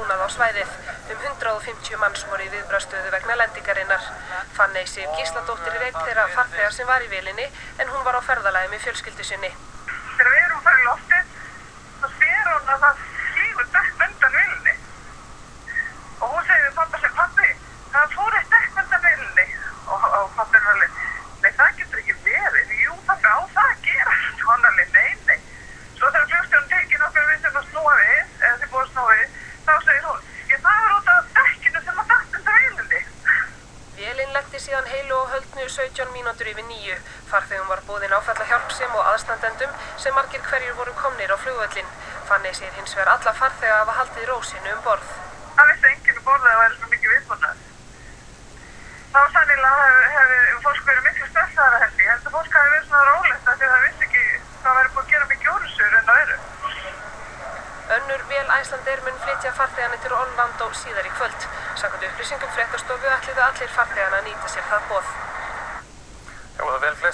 búnað á svæðið. Um 150 manns voru í viðbrastöðu vegna lendingarinnar. Fanney Sif Gísladóttir er einn þeirra farþegar sem var í vilinni en hún var á ferðalagi með fjölskyldu sinni. Þegar við erum að fara í loftið, þá sér hún að það flýgur dekk undan vilinni. Og hún segir við pappa sem pappi, það fór eitt dekk undan vilinni. Og, og pappi er alveg, nei það getur ekki verið. Jú pappi á það að gera. Og hann er alveg, nei, nei. Svo þegar flugstjórn tekið nokkur við sem að snúa við, eða sem búið að snúa við, þá segir hún, ég það er út af dekkinu sem að dætt undan vilinni. Vélinn lendi síðan heilu og höldnu 17 mínútur yfir nýju. Farþegum var búðin áfalla hjálpsum og aðstandendum sem margir hverjur voru komnir á flugvöllin. Fanney sér hins vegar alla farþega að hafa haldið rósinu um borð. Það vissi enginn um borðið að það væri svona mikið viðbúnað. Þá sannilega hefði hef fólk verið miklu stressaðara held ég. Ég held að fólk hefði verið svona rólegt af því að það vissi ekki hvað væri búið að gera mikið úrusur en það eru. Önnur vél Æslandeir mun flytja farþegana til Orlando síðar í kvöld. Samkvæmt upplýsingum fréttastofu ætliðu allir farþegana að nýta sér það bóð.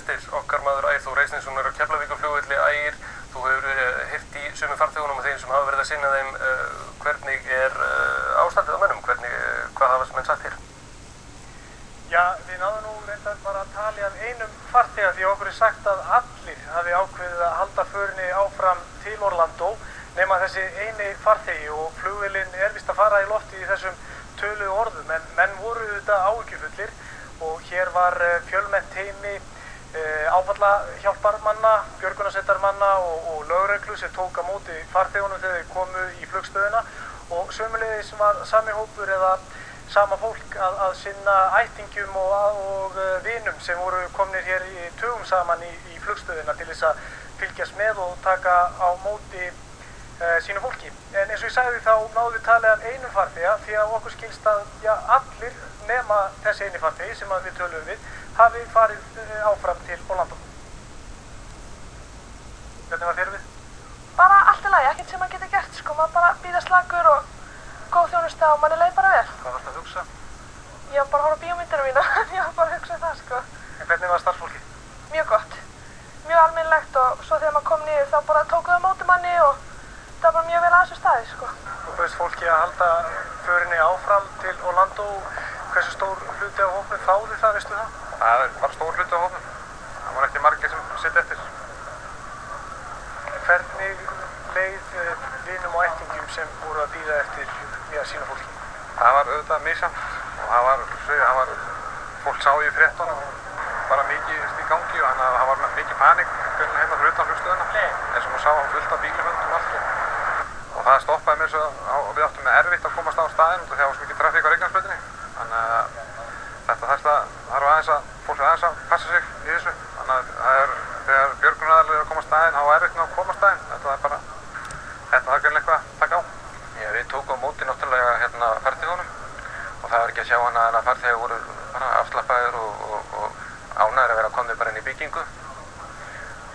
Flestir. Okkar maður Ægir Þór Reisninsson er á Keflavíkaflugvelli. Ægir, þú hefur hirt í sumum farþegunum og þeim sem hafa verið að sinna þeim. Uh, hvernig er uh, ástandið á mönnum? Hvernig, hvað hafa menn sagt hér? Já, við náðum nú reyndar bara að tala af einum farþega því okkur er sagt að allir hafi ákveðið að halda förinni áfram til Orlando nema þessi eini farþegi og flugvillin er vist að fara í lofti í þessum tölu orðum en menn voru þetta áhyggjufullir og hér var fjölmennt heimi áfalla hjálparmanna, björgunasettarmanna og, og lögreglu sem tók á móti farþegunum þegar þeir komu í flugstöðuna og sömulegis var sami hópur eða sama fólk að, að sinna ættingjum og, og uh, vinum sem voru komnir hér í tugum saman í, í flugstöðina til þess að fylgjast með og taka á móti sínu fólki. En eins og ég sagði þá náðum við talið af einum farþega því að okkur skilst að já, allir nema þessi eini farþegi sem við töluðum við hafi farið uh, áfram til Orlando. Hvernig var þér við? Bara allt í lagi, ekkert sem maður getur gert sko, maður bara býða slagur og góð þjónusta og manni leið bara vel. Hvað varst að hugsa? Ég var bara að horfa bíómyndina mína, ég var bara að hugsa það sko. En hvernig var starffólki? Mjög gott, mjög almennilegt og svo þegar maður kom niður þá bara tókuðu móti manni og það var bara mjög vel að þessu staði sko. Þú bauðst fólki að halda förinni áfram til Orlando, hversu stór hluti á hópnum þáði það, veistu það? Það var stór hluti á hópnum. Það var ekki margir sem sitt eftir. Hvernig leið vinum og ættingum sem voru að býða eftir já, sína fólki? Það var auðvitað mísamt og það var, það var, fólk sá í fréttunum bara mikið í gangi og þannig að það var mikið panik hérna fyrir utan flugstöðuna eins og maður sá fullt af og allt og það stoppaði mér svo og við áttum með erfitt að komast á staðin að það var svo mikið trafík á Reykjanesbrautinni. Þannig að þetta þarf að aðeins að fólk er aðeins að passa sig í þessu. Þannig að er þegar björgunaraðarlega er að koma á staðin þá er erfitt að koma á staðin þetta er bara þetta þarf gerðin eitthvað að taka á. Já, við tókum á móti náttúrulega hérna farþegunum. Og það er ekki að sjá hana að farþegur voru bara afslappaðir og, og, og ánæður að vera komið bara inn í byggingu.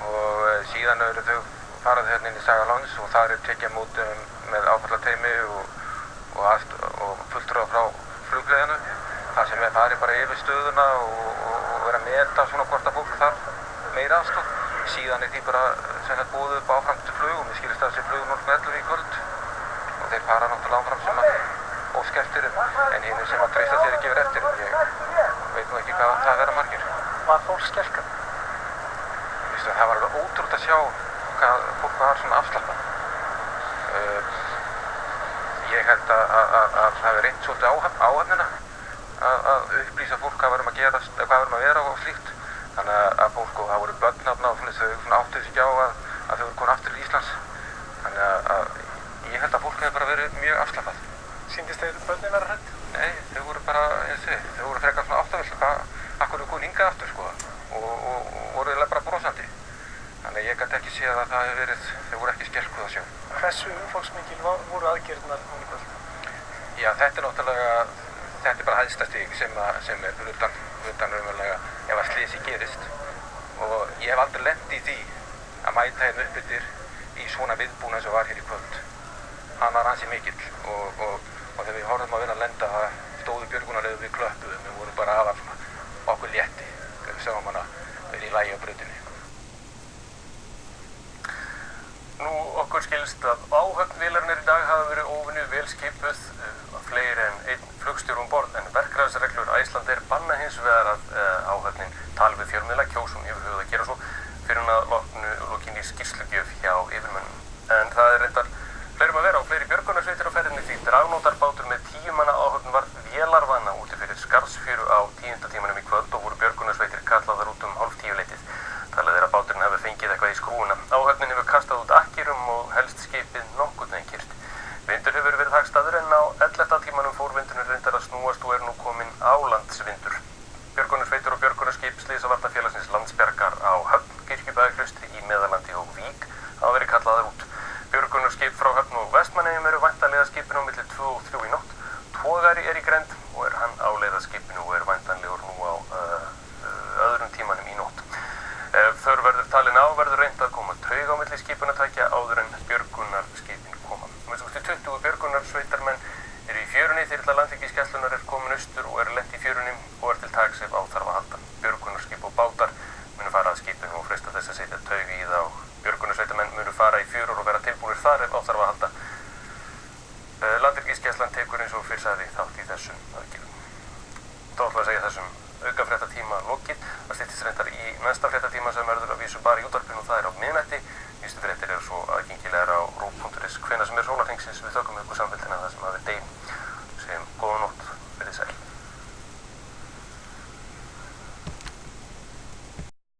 Og e, síðan eru þau farað hérna inn í Sagaláns og það er tekið móti um, með áfallateimi og, og fulltrúa frá flugleðinu þar sem við farið bara yfir stöðuna og vera að meta svona hvort að fólk þarf meira aðstof síðan er því bara sem þetta búið upp áframstu flugum, við skilist að þessi flugum 0.11 í kvöld og þeir fara náttúrulega áfram sem að óskeftir en hinn sem að treysta þeir ekki verið eftir ég veit nú ekki hvað það vera margir. Var fólk skelkan? Það var alveg ótrútt að sjá hvað afslappað. Uh, ég held að það hefur reynt svolítið áhafnina að upplýsa fólk hvað verðum að gerast, hvað verðum að vera og slíkt. Þannig að fólk og það voru börnafna og þau áttuð sig á að, að þau voru komin aftur til Íslands. Þannig að, að ég held að fólk hefur bara verið mjög afslappað. Sýndist þeir börnin vera hrætt? Nei, þau voru bara, eins og þau, voru frekar svona áttavill, hvað, akkur eru komin hingað aftur sko og, voru bara. Þannig að ég gæti ekki séð að það hefur verið, þau voru ekki skelkuð að sjá. Hversu umfólksmikil voru aðgerðnar núna í kvöld? Já, þetta er náttúrulega, þetta er bara hæðsta stík sem, sem er utan, utan raunverulega ef að slísi gerist og ég hef aldrei lent í því að mæta hérna upp yfir í svona viðbúna sem var hér í kvöld. Hann var hansi mikill og, og, og þegar við horfum að vinna að lenda það stóðu björgunarleðu við klöppuðum, við vorum bara aðal okkur létti þegar við sáum hana verið í lægi á brutinni. Nú okkur skilst að áhöfn vélarnir í dag hafa verið óvinni vel skipuð uh, fleiri en einn flugstjórum borð en verkræðsreglur Æslandir banna hins vegar að uh, áhöfnin tala við fjölmiðla kjósum yfir höfuð að gera svo fyrir hún að loknu lokinni skýrslugjöf hjá yfirmönnum. En það er reyndar fleirum að vera á fleiri björgunarsveitir á ferðinni því dragnótarbátur með tíu manna áhöfn var vélarvana úti fyrir skarðsfjöru á tíundatímanum í kvöld og voru björgunarsveitir kallaðar út um hálf tíu leitið. Talið er að báturinn hefði fengið eitthvað í skrúuna. Áhöfnin hefur kastað út akkirum og helst skipið nokkurn veginn kyrt. Vindur hefur verið hagstaður en á 11. tímanum fór vindurinn reyndar að snúast og er nú kominn álandsvindur. Björgunarsveitur og björgunarskip Slysavartafélagsins landsbergar á Höfn, Kirkjubæðaklaustri í Meðalandi og Vík hafa verið kallaðar út. Björgunarskip frá Höfn og Vestmannegjum eru væntanlega skipinu á milli 2 og 3 í nótt. Tógari er í grend og er áleiða skipinu og er væntanlegur nú á uh, uh, öðrum tímanum í nótt. Ef þörf verður talin á verður reynd að koma taug á milli skipunatækja áður en björgunarskipin koma. Með svo 20 björgunarsveitarmenn eru í fjörunni þyrla landvíkiskeslunar er komin austur og er lent í fjörunni og er til tags ef áþarf að halda. Björgunarskip og bátar munu fara að skipinu og freista þess að setja taug í það og björgunarsveitarmenn munu fara í fjörur og vera tilbúinir þar ef áþarf að halda. Landvíkiskeslan tekur eins og fyrir sagði þátt í þessum aðgjörðum. Þá ætla að segja þessum auka fréttatíma lokið. Það stýttist reyndar í næsta fréttatíma sem verður að vísu bara í útvarpinu og það er á miðnætti.